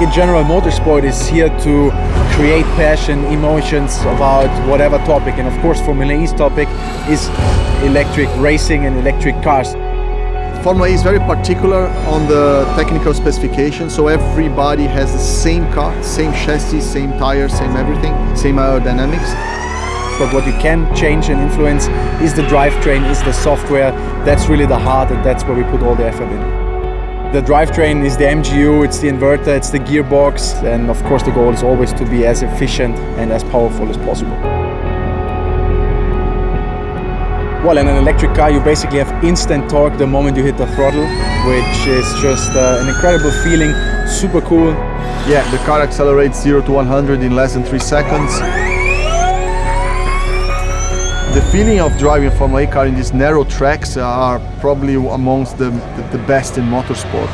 In general, motorsport is here to create passion, emotions about whatever topic. And of course, Formula E's topic is electric racing and electric cars. Formula E is very particular on the technical specification, so everybody has the same car, same chassis, same tires, same everything, same aerodynamics. But what you can change and influence is the drivetrain, is the software. That's really the heart and that's where we put all the effort in. The drivetrain is the MGU, it's the inverter, it's the gearbox, and of course the goal is always to be as efficient and as powerful as possible. Well, in an electric car, you basically have instant torque the moment you hit the throttle, which is just uh, an incredible feeling, super cool. Yeah, the car accelerates 0 to 100 in less than 3 seconds. The feeling of driving a Formula E car in these narrow tracks are probably amongst the, the, the best in motorsport.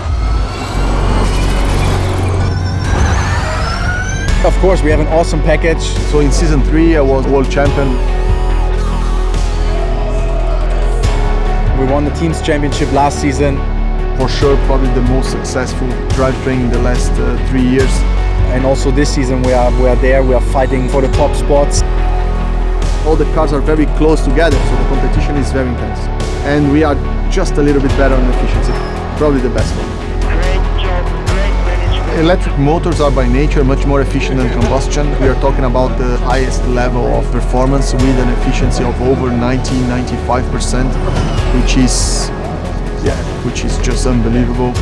Of course, we have an awesome package. So in season 3 I was world champion We won the team's championship last season. For sure, probably the most successful drivetrain in the last uh, three years. And also this season we are, we are there, we are fighting for the top spots. All the cars are very close together, so the competition is very intense. And we are just a little bit better on efficiency, probably the best one. Electric motors are by nature much more efficient than combustion. We are talking about the highest level of performance with an efficiency of over 90-95%, which is yeah, which is just unbelievable.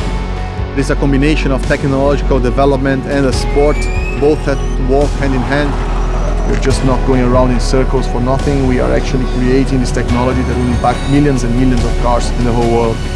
It's a combination of technological development and a sport. Both have to walk hand in hand. We're just not going around in circles for nothing. We are actually creating this technology that will impact millions and millions of cars in the whole world.